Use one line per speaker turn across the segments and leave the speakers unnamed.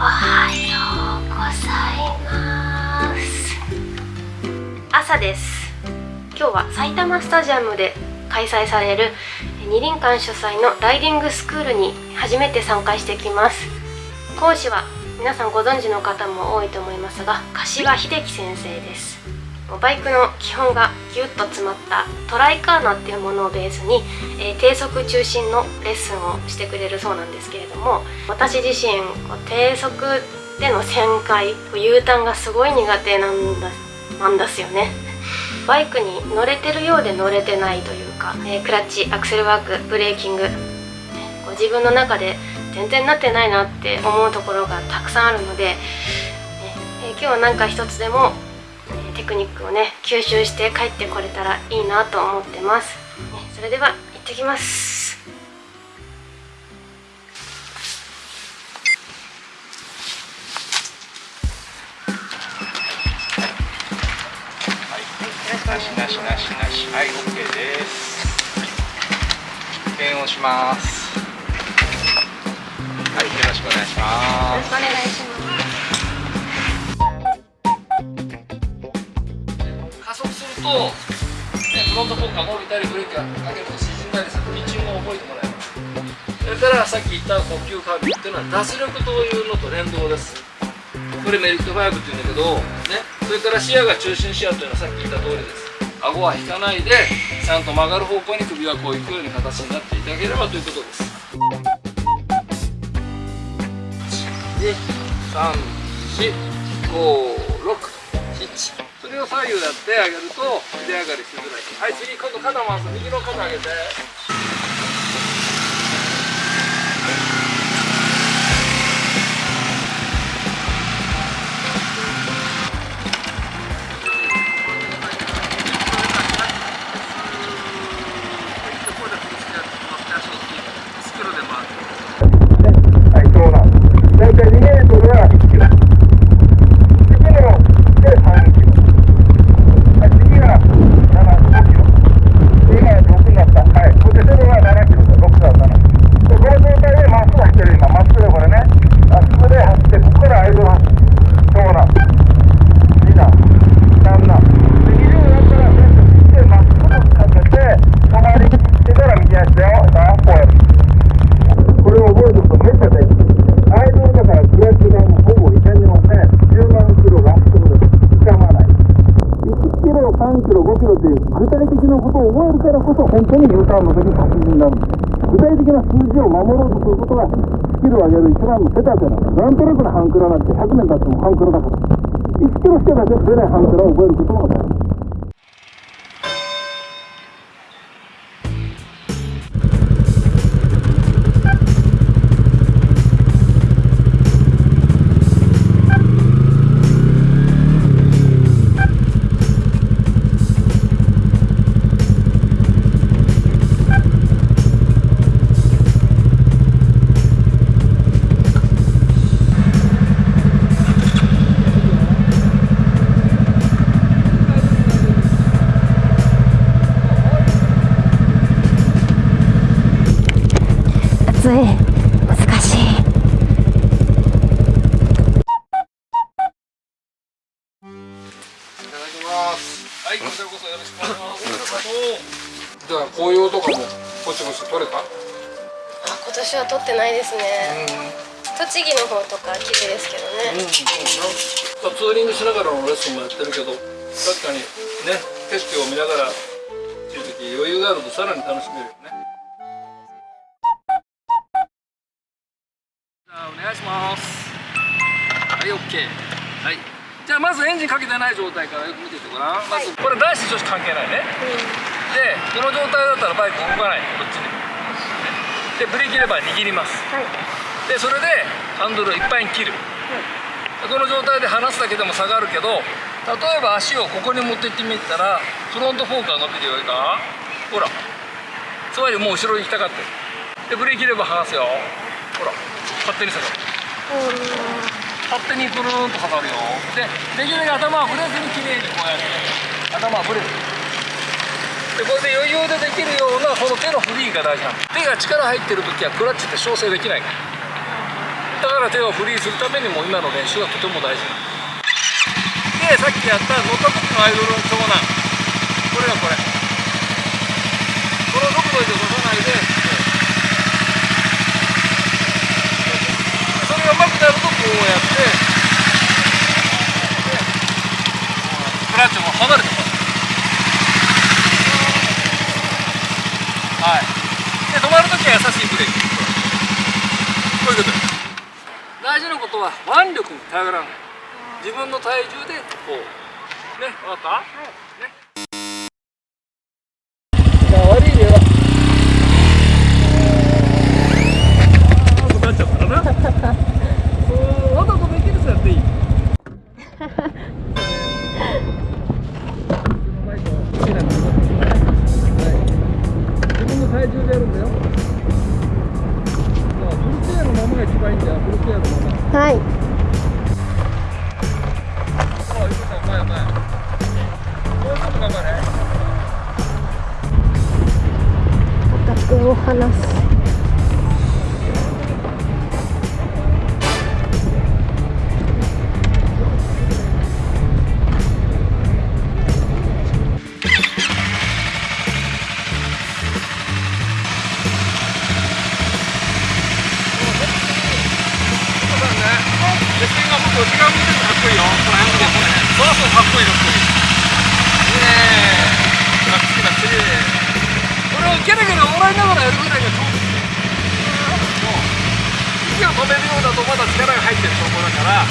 おはようございます。朝です。今日は埼玉スタジアムで開催される二輪館主催のライディングスクールに初めて参加してきます。講師は皆さんご存知の方も多いと思いますが柏秀樹先生です。バイクの基本がギュッと詰まったトライカーナっていうものをベースに、えー、低速中心のレッスンをしてくれるそうなんですけれども私自身こう低速での旋回 U ターンがすごい苦手なんだなんですよね。バイクに乗れてるようで乗れてないというか、えー、クラッチアクセルワークブレーキングこう自分の中で全然なってないなって思うところがたくさんあるので、えー、今日は何か一つでもテクニックをね吸収して帰ってこれたらいいなと思ってます、ね、それでは行ってきます。
なしなしなしなしはい OK です検温しますはいよろしくお願いしますよろしくお願いしますと、ね、フロントフォーカー伸びたりブレーキがかけると沈んだりするピッチングを覚えてもらいますそれからさっき言った呼吸カービっていうのは脱力というのと連動です。これメリット5っていうんだけど、ね、それから視野が中心視野というのはさっき言った通りです顎は引かないでちゃんと曲がる方向に首はこういくように形になっていただければということです。1 2 3 4 5 6左右やってあげると出上がりしづらい。はい次今度肩回す。右の肩上げて。
的な
数字を守ろうとすることがスキルを上げる一番の手立てなのな
んとなくの半クラなんて100年経っても半クラだから。1キロしか出ない半クラを覚えることの方が大事
い。難しい。
はい、じゃあ紅葉とかもぼちぼち取れた？あ、
今年は取ってない。ですね。栃木の方とか綺麗ですけどね。うん、
ツーリングしながらのレッスンもやってるけど、確かにね景色を見ながらって余裕があるとさらに楽しめる。お願いします。はい OK はい。じゃあまずエンジンかけてない状態からよく見ててごらん、まずこれ男子女子関係ないね、うん、でこの状態だったらバイク動かない。こっちに。でブレーキレバー握ります、はい。でそれでハンドルをいっぱいに切る、この状態で離すだけでも下がるけど例えば足をここに持っていってみたらフロントフォークが伸びるよりかほらつまりもう後ろに行きたかってるでブレーキレバー離すよ。ほら勝手に下がる勝手にブルーンと下がるよ。でできるだけ頭はブレずにきれいにこうやって。頭はブレずでこれで余裕でできるようなこの手のフリーが大事なの。手が力入ってる時はクラッチって調整できないから。だから手をフリーするためにも今の練習がとても大事でさっきやった乗った時のアイドルの長男。これがこれ。この速度で出さないでそれがうまくなるとこうやってでクラッチも離れてます。はい。で止まるときは優しいブレーキ。こういうこと大事なことは腕力に頼らない自分の体重でこう。ね分かった？はい、ね。はい。止めるようだとまだ力が入ってる証拠だから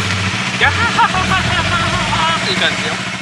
ギャハハハハハハっていい感じよ。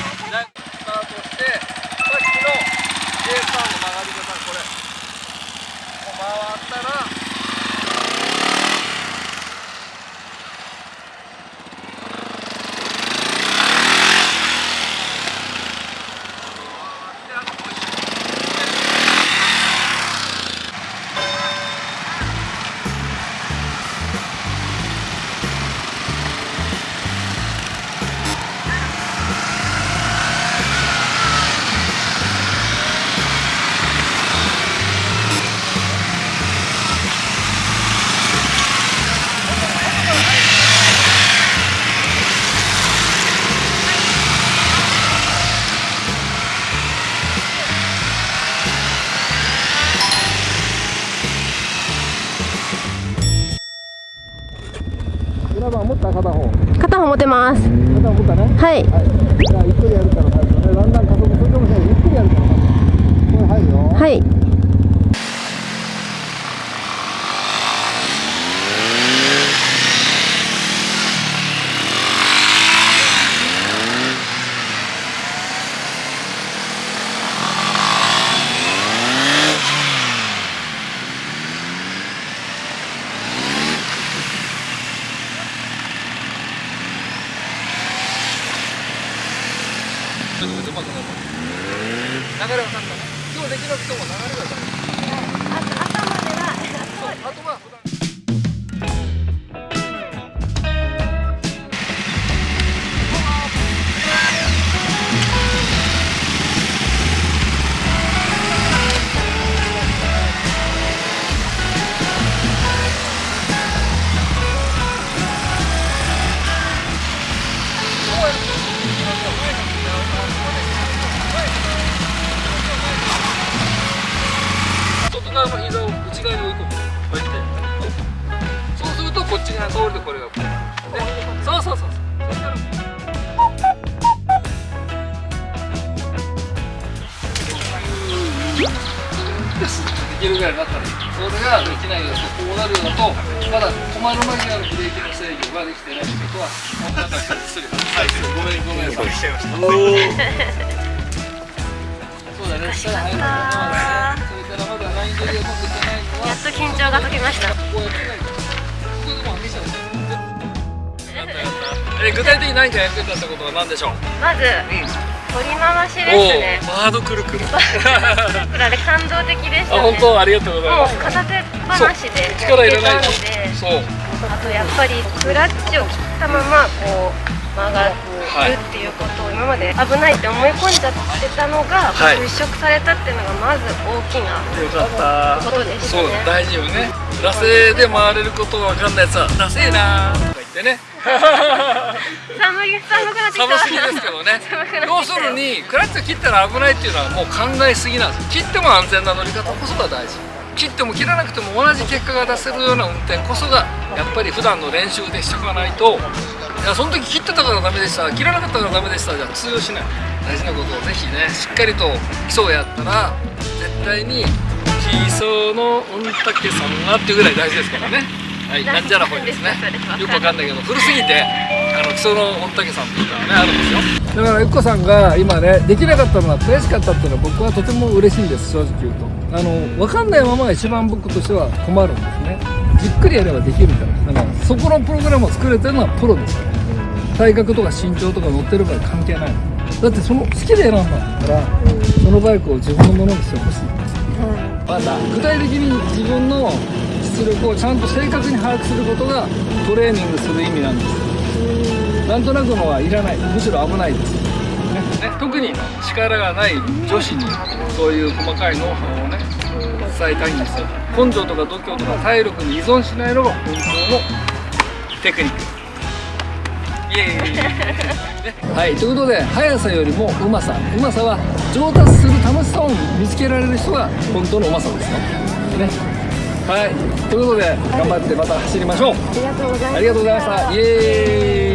からゆっくりやるから入るよね。だんだん加速するかもしれないゆっくりやるから入るよ。
はい
ちょっとうまくなる流れ分かんない今日できなくても流れがわかるち側通るとこれがこうね。そうそうそうそうそしたらできるぐらいになったらそれができないよとこうなるようだとまだ止まる前にあるブレーキの制御ができてないってことはもうなんか失礼はいごめんごめんそうだね。それからまだライン取りがうまくいってないのは
やっと緊張が解けました
え具体的に何かやってたってことは何でしょう？
まず取り回しですね。
おおバードくるくる。あ
これ感動的でしたね。
本当？ありがとうございます。
片手放しで
力いらないそう。
あとやっぱりクラッチを切ったままこう曲がるるっていうことを今まで危ないって思い込んじゃってたのが
はい。
払拭されたっていうのがまず大きなことでした
そう
ね
大事よね。惰性で回れることわかんないやつは惰性なーとか言ってね
寒い寒くなってきた。
寒すぎですけどね。要するにクラッチを切ったら危ないっていうのはもう考えすぎなんです切っても安全な乗り方こそが大事。切っても切らなくても同じ結果が出せるような運転こそがやっぱり普段の練習でしておかないと。いやその時切ってたからダメでした切らなかったからダメでしたじゃ通用しない。大事なことをぜひねしっかりと基礎をやったら絶対に基礎の御嶽さんがっていうぐらい大事ですからねはいなんじゃらほいですね。よくわかんないけど古すぎてあの基礎の御嶽さんっていうのがねあるんですよ。だからゆっこさんが今ねできなかったのが悔しかったっていうのは僕はとても嬉しいんです正直言うと。あの分かんないままが一番僕としては困るんですね。じっくりやればできるから。だからそこのプログラムを作れてるのはプロですから。体格とか身長とか乗ってるから関係ない。だってその好きで選んだんだからそのバイクを自分のものにしてほしい。ん。ですまた具体的に自分の実力をちゃんと正確に把握することがトレーニングする意味なんです。なんとなくのはいらないむしろ危ないです、ね、特に力がない女子にそういう細かいノウハウをね伝えたい。んですよ根性とか度胸とか体力に依存しないのが本当の。テクニック。イエーイ、ね、はい。ということで速さよりもうまさうまさは上達する楽しさを見つけられる人が本当のうまさですよね。はい。ということで頑張ってまた走りましょう。
ありがとうございます。
ありがとうございました。イエーイ